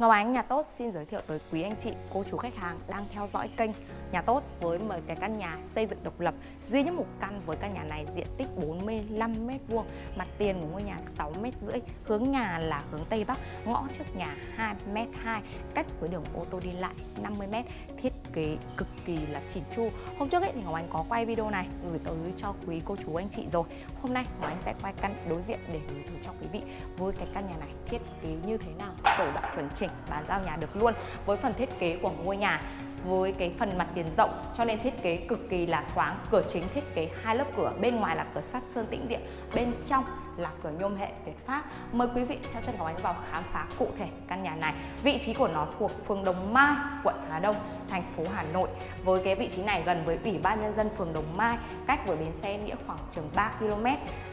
Ngọc Ánh Nhà Tốt xin giới thiệu tới quý anh chị, cô chú khách hàng đang theo dõi kênh Nhà Tốt với một cái căn nhà xây dựng độc lập duy nhất một căn với căn nhà này diện tích 45 m2, mặt tiền của ngôi nhà 6 m rưỡi, hướng nhà là hướng Tây Bắc, ngõ trước nhà 2 m 2, cách với đường ô tô đi lại 50 m, thiết kế cực kỳ là chỉn chu. Hôm trước ấy thì Ngọc anh có quay video này gửi tới cho quý cô chú anh chị rồi. Hôm nay Ngọc anh sẽ quay căn đối diện để gửi tới cho quý vị với cái căn nhà này thiết kế như thế nào, sổ đỏ chuẩn chỉnh, bàn giao nhà được luôn với phần thiết kế của ngôi nhà với cái phần mặt tiền rộng, cho nên thiết kế cực kỳ là thoáng. Cửa chính thiết kế hai lớp cửa, bên ngoài là cửa sắt sơn tĩnh điện, bên trong là cửa nhôm hệ Việt Pháp. Mời quý vị theo chân Ngọc Ánh vào khám phá cụ thể căn nhà này. Vị trí của nó thuộc phường Đồng Mai, quận Hà Đông thành phố Hà Nội. Với cái vị trí này gần với ủy ban nhân dân phường Đồng Mai cách với bến xe nghĩa khoảng chừng 3 km.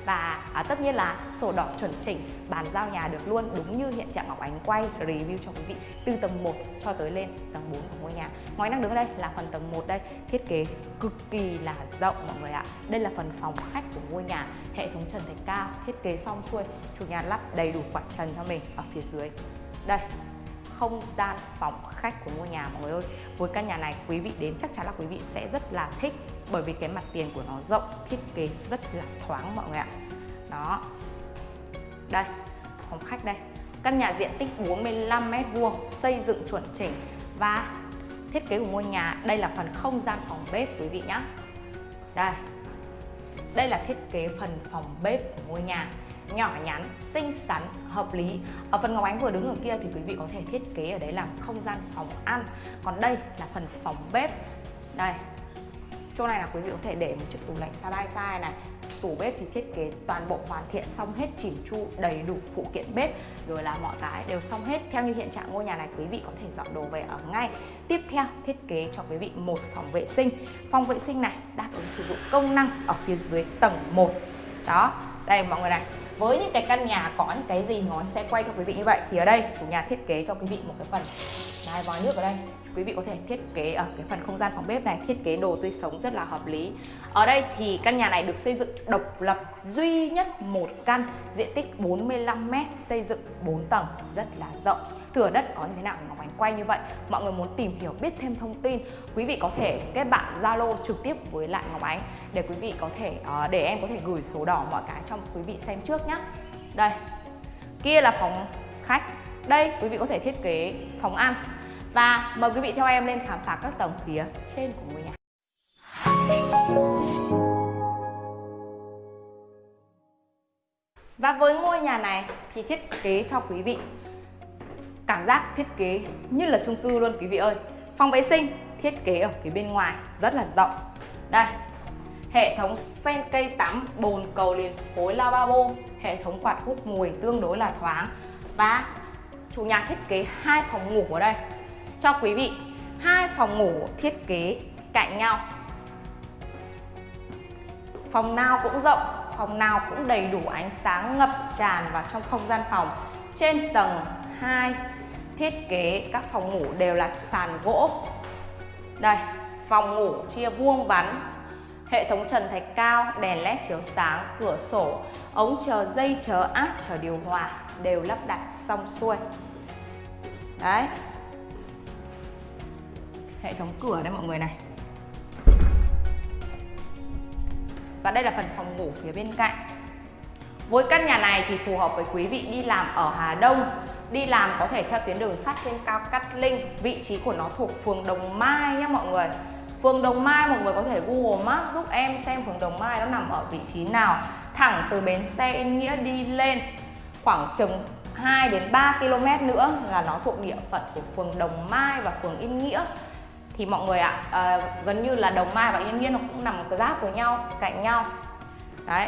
Và à, tất nhiên là sổ đỏ chuẩn chỉnh bàn giao nhà được luôn đúng như hiện trạng Ngọc Ánh quay. Review cho quý vị từ tầng 1 cho tới lên tầng 4 của ngôi nhà. Ngoài đang đứng đây là phần tầng 1 đây. Thiết kế cực kỳ là rộng mọi người ạ. Đây là phần phòng khách của ngôi nhà. Hệ thống trần thạch cao thiết kế xong xuôi chủ nhà lắp đầy đủ quạt trần cho mình ở phía dưới. Đây không gian phòng khách của ngôi nhà mọi người ơi. Với căn nhà này, quý vị đến chắc chắn là quý vị sẽ rất là thích, bởi vì cái mặt tiền của nó rộng, thiết kế rất là thoáng mọi người ạ. Đó. Đây, phòng khách đây. Căn nhà diện tích 45 m vuông, xây dựng chuẩn chỉnh và thiết kế của ngôi nhà, đây là phần không gian phòng bếp quý vị nhé đây. Đây là thiết kế phần phòng bếp của ngôi nhà nhỏ nhắn, xinh xắn, hợp lý. Ở phần Ngọc Ánh vừa đứng ở kia thì quý vị có thể thiết kế ở đấy làm không gian phòng ăn. Còn đây là phần phòng bếp. Đây Chỗ này là quý vị có thể để một chiếc tủ lạnh side by side này. Tủ bếp thì thiết kế toàn bộ hoàn thiện xong hết chỉn chu đầy đủ phụ kiện bếp rồi là mọi cái đều xong hết. Theo như hiện trạng ngôi nhà này quý vị có thể dọn đồ về ở ngay. Tiếp theo thiết kế cho quý vị một phòng vệ sinh. Phòng vệ sinh này đáp ứng sử dụng công năng ở phía dưới tầng 1 đó đây mọi người này với những cái căn nhà có những cái gì nó sẽ quay cho quý vị như vậy. Thì ở đây chủ nhà thiết kế cho quý vị một cái phần. Đấy, vòi nước ở đây. Quý vị có thể thiết kế ở cái phần không gian phòng bếp này thiết kế đồ tươi sống rất là hợp lý. Ở đây thì căn nhà này được xây dựng độc lập duy nhất một căn diện tích 45 m xây dựng 4 tầng rất là rộng. Thửa đất có như thế nào Ngọc Ánh quay như vậy. Mọi người muốn tìm hiểu biết thêm thông tin quý vị có thể kết bạn Zalo trực tiếp với lại Ngọc Ánh để quý vị có thể ờ, để em có thể gửi số đỏ mọi cái cho quý vị xem trước nhé đây kia là phòng khách. Đây quý vị có thể thiết kế phòng ăn và mời quý vị theo em lên khám phá các tầng phía trên của ngôi nhà. Và với ngôi nhà này thì thiết kế cho quý vị cảm giác thiết kế như là chung cư luôn quý vị ơi. Phòng vệ sinh thiết kế ở phía bên ngoài rất là rộng. Đây Hệ thống sen cây tắm, bồn cầu liền khối lavabo Hệ thống quạt hút mùi tương đối là thoáng. Và chủ nhà thiết kế hai phòng ngủ ở đây cho quý vị hai phòng ngủ thiết kế cạnh nhau. Phòng nào cũng rộng, phòng nào cũng đầy đủ ánh sáng ngập tràn vào trong không gian phòng. Trên tầng 2 thiết kế các phòng ngủ đều là sàn gỗ. Đây, phòng ngủ chia vuông vắn, hệ thống trần thạch cao, đèn led chiếu sáng, cửa sổ, ống chờ dây chờ áp chờ điều hòa đều lắp đặt xong xuôi. Đấy hệ thống cửa đây mọi người này. Và đây là phần phòng ngủ phía bên cạnh. Với căn nhà này thì phù hợp với quý vị đi làm ở Hà Đông, đi làm có thể theo tuyến đường sắt trên cao Cát Linh. Vị trí của nó thuộc phường Đồng Mai nhé mọi người. Phường Đồng Mai mọi người có thể Google Maps giúp em xem phường Đồng Mai nó nằm ở vị trí nào. Thẳng từ bến xe Yên Nghĩa đi lên khoảng chừng 2 đến 3 km nữa là nó thuộc địa phận của phường Đồng Mai và phường Yên Nghĩa thì mọi người ạ à, gần như là Đồng Mai và Yên Nhiên nó cũng nằm cái giáp với nhau cạnh nhau. Đấy.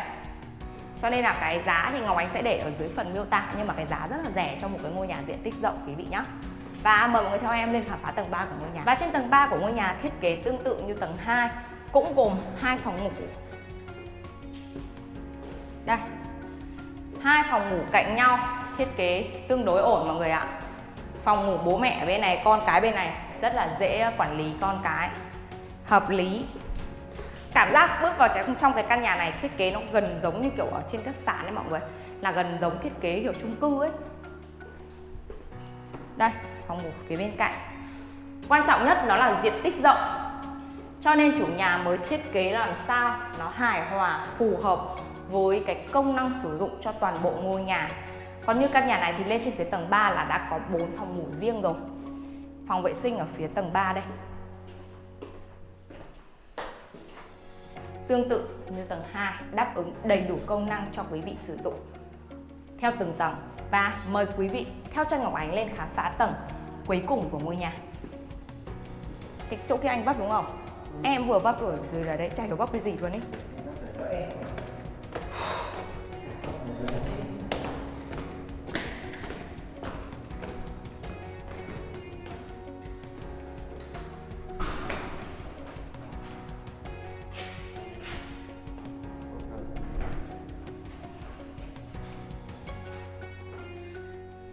Cho nên là cái giá thì Ngọc Ánh sẽ để ở dưới phần miêu tả nhưng mà cái giá rất là rẻ cho một cái ngôi nhà diện tích rộng quý vị nhé và mời mọi người theo em lên khám phá tầng 3 của ngôi nhà. Và trên tầng 3 của ngôi nhà thiết kế tương tự như tầng 2 cũng gồm hai phòng ngủ. Đây. Hai phòng ngủ cạnh nhau thiết kế tương đối ổn mọi người ạ. Phòng ngủ bố mẹ bên này con cái bên này rất là dễ quản lý con cái. Hợp lý. Cảm giác bước vào trong cái căn nhà này thiết kế nó gần giống như kiểu ở trên các sàn đấy mọi người là gần giống thiết kế kiểu chung cư ấy. Đây phòng ngủ phía bên cạnh. Quan trọng nhất nó là diện tích rộng. Cho nên chủ nhà mới thiết kế làm sao nó hài hòa phù hợp với cái công năng sử dụng cho toàn bộ ngôi nhà. Còn như căn nhà này thì lên trên phía tầng 3 là đã có 4 phòng ngủ riêng rồi phòng vệ sinh ở phía tầng 3 đây. Tương tự như tầng 2 đáp ứng đầy đủ công năng cho quý vị sử dụng. Theo từng tầng, và mời quý vị theo chân Ngọc Ánh lên khám phá tầng cuối cùng của ngôi nhà. Cái chỗ kia anh bắp đúng không? Em vừa bắp rồi rồi là đấy, chả hiểu bắp cái gì luôn ấy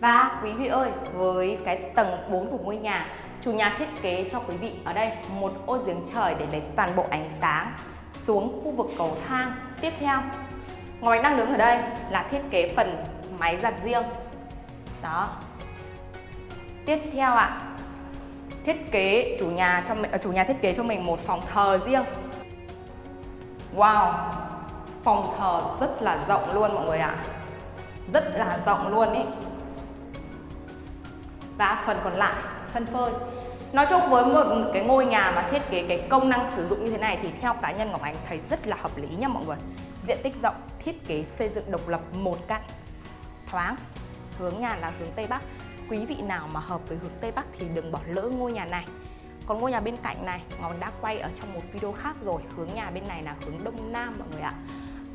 Và quý vị ơi, với cái tầng 4 của ngôi nhà, chủ nhà thiết kế cho quý vị ở đây một ô giếng trời để lấy toàn bộ ánh sáng xuống khu vực cầu thang. Tiếp theo, Ngoài đang đứng ở đây là thiết kế phần máy giặt riêng. Đó. Tiếp theo ạ, thiết kế chủ nhà cho ờ, chủ nhà thiết kế cho mình một phòng thờ riêng. Wow, phòng thờ rất là rộng luôn mọi người ạ. Rất là rộng luôn ý và phần còn lại sân phơi. Nói chung với một cái ngôi nhà mà thiết kế cái công năng sử dụng như thế này thì theo cá nhân Ngọc Ánh thấy rất là hợp lý nha mọi người. Diện tích rộng, thiết kế xây dựng độc lập một căn Thoáng, hướng nhà là hướng Tây Bắc. Quý vị nào mà hợp với hướng Tây Bắc thì đừng bỏ lỡ ngôi nhà này. Còn ngôi nhà bên cạnh này Ngọc đã quay ở trong một video khác rồi. Hướng nhà bên này là hướng Đông Nam mọi người ạ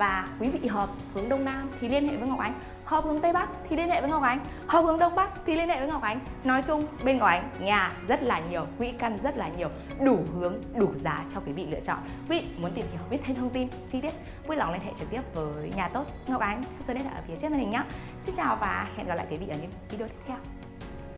và quý vị hợp hướng Đông Nam thì liên hệ với Ngọc Ánh. Hợp hướng Tây Bắc thì liên hệ với Ngọc Ánh. Hợp hướng Đông Bắc thì liên hệ với Ngọc Ánh. Nói chung, bên Ngọc Ánh, nhà rất là nhiều, quỹ căn rất là nhiều, đủ hướng, đủ giá cho quý vị lựa chọn. Quý vị muốn tìm hiểu biết thêm thông tin, chi tiết, vui lòng liên hệ trực tiếp với nhà tốt Ngọc Ánh. Số điện thoại ở phía trên màn hình nhé Xin chào và hẹn gặp lại quý vị ở những video tiếp theo.